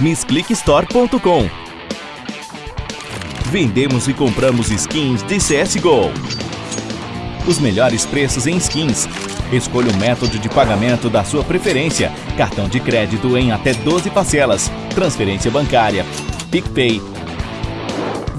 MissClickStore.com Vendemos e compramos skins de CSGO. Os melhores preços em skins. Escolha o método de pagamento da sua preferência. Cartão de crédito em até 12 parcelas. Transferência bancária. PicPay.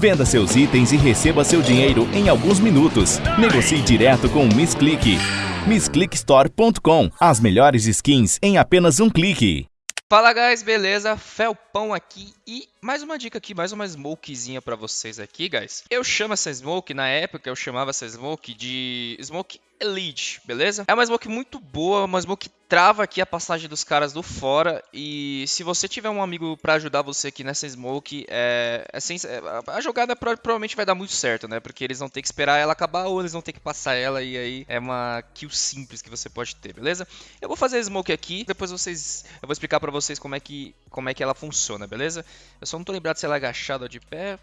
Venda seus itens e receba seu dinheiro em alguns minutos. Negocie direto com o MissClick. MissClickStore.com As melhores skins em apenas um clique. Fala guys, beleza? Felpão aqui e mais uma dica aqui, mais uma smokezinha pra vocês aqui, guys. Eu chamo essa smoke, na época eu chamava essa smoke de Smoke Elite, beleza? É uma smoke muito boa, uma smoke trava aqui a passagem dos caras do fora e se você tiver um amigo pra ajudar você aqui nessa smoke, é, é sem- é, a jogada pro- provavelmente vai dar muito certo, né? Porque eles vão ter que esperar ela acabar ou eles vão ter que passar ela e aí é uma kill simples que você pode ter, beleza? Eu vou fazer a smoke aqui, depois vocês eu vou explicar pra vocês como é que como é que ela funciona, beleza? Eu só não tô lembrado se ela é agachada ou de pé.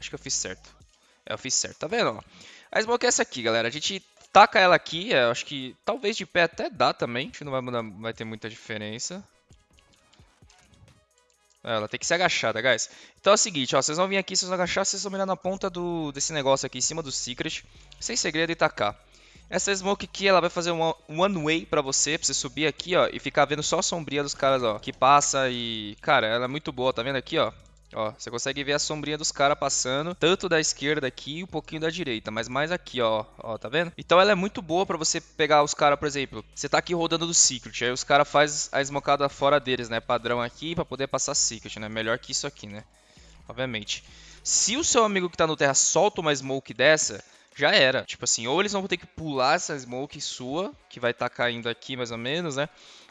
Acho que eu fiz certo. É, eu fiz certo, tá vendo? ó? A smoke é essa aqui, galera. A gente taca ela aqui, é, eu acho que talvez de pé até dá também. Acho que não vai, mudar, vai ter muita diferença. É, Ela tem que ser agachada, guys. Então é o seguinte, ó, vocês vão vir aqui, vocês vão agachar, vocês vão mirar na ponta do, desse negócio aqui, em cima do Secret, sem segredo e tacar. Essa smoke aqui, ela vai fazer um one way pra você, pra você subir aqui, ó, e ficar vendo só a sombrinha dos caras, ó, que passa e... Cara, ela é muito boa, tá vendo aqui, ó? Ó, você consegue ver a sombrinha dos caras passando, tanto da esquerda aqui e um pouquinho da direita, mas mais aqui, ó, ó, tá vendo? Então ela é muito boa pra você pegar os caras, por exemplo, você tá aqui rodando do Secret, aí os caras faz a smocada fora deles, né, padrão aqui, pra poder passar Secret, né, melhor que isso aqui, né, obviamente. Se o seu amigo que tá no terra solta uma smoke dessa, já era. Tipo assim, ou eles vão ter que pular essa smoke sua, que vai estar caindo aqui mais ou menos, né?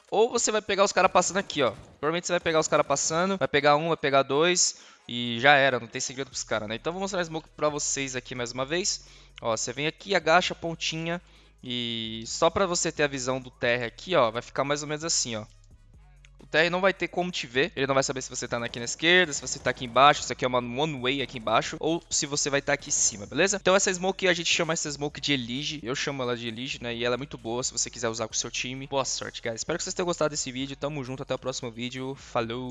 Ou você vai pegar os caras passando aqui, ó. Provavelmente você vai pegar os caras passando, vai pegar um, vai pegar dois e já era, não tem segredo pros caras, né? Então vou mostrar a smoke pra vocês aqui mais uma vez. Ó, você vem aqui, agacha a pontinha e só pra você ter a visão do terra aqui, ó, vai ficar mais ou menos assim, ó. O TR não vai ter como te ver, ele não vai saber se você tá aqui na esquerda, se você tá aqui embaixo, se aqui é uma one way aqui embaixo, ou se você vai estar aqui em cima, beleza? Então essa smoke, a gente chama essa smoke de Elige, eu chamo ela de Elige, né? E ela é muito boa se você quiser usar com o seu time. Boa sorte, guys. Espero que vocês tenham gostado desse vídeo, tamo junto, até o próximo vídeo, falou!